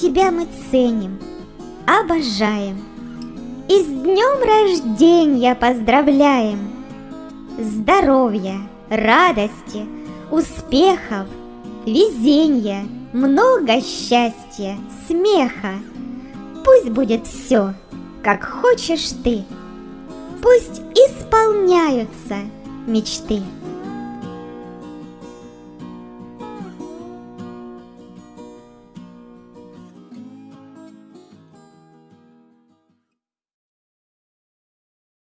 Тебя мы ценим, обожаем И с днем рождения поздравляем! Здоровья, радости, успехов, везения, много счастья, смеха. Пусть будет все, как хочешь ты. Пусть исполняются мечты.